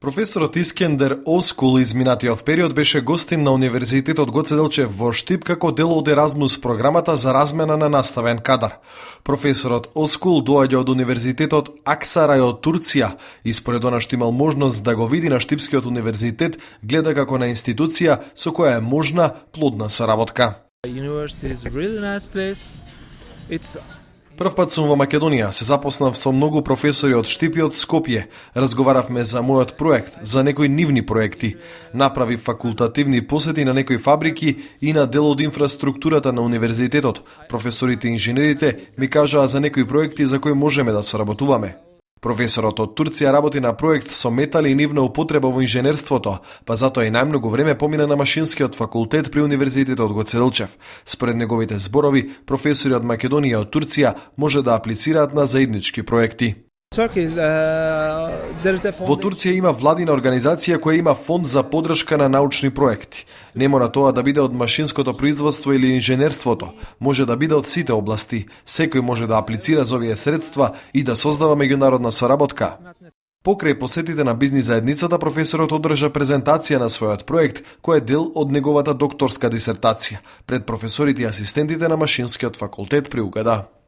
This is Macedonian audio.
Професорот Искендер Оскул изминатиот период беше гостин на Универзитетот Гоце Делчев во Штип како дел од Еразмус програмата за размена на наставен кадар. Професорот Оскул доаѓа од Универзитетот Аксарај од Турција и според она што имал можност да го види на Штипскиот универзитет, гледа како на институција со која е можна плодна соработка. Прв пат сум во Македонија, се запознав со многу професори од Штип и од Скопје. Разговаравме за мојот проект, за некои нивни проекти. Направи факултативни посети на некои фабрики и на дел од инфраструктурата на универзитетот. Професорите и инженерите ми кажаа за некои проекти за кои можеме да соработуваме. Професорот од Турција работи на проект со метали и нивна употреба во инженерството, па затоа и најмногу време помина на машинскиот факултет при Универзитетот го Целчев. Според неговите зборови, професори од Македонија и од Турција може да аплицираат на заеднички проекти. Uh, Во Турција има владина организација која има фонд за подршка на научни проекти. Не мора тоа да биде од машинското производство или инженерството, може да биде од сите области. Секој може да аплицира за овие средства и да создава меѓународна соработка. Покрај посетите на бизнис заедницата, професорот одржа презентација на својот проект, кој е дел од неговата докторска дисертација, пред професорите и асистентите на Машинскиот факултет при УГД.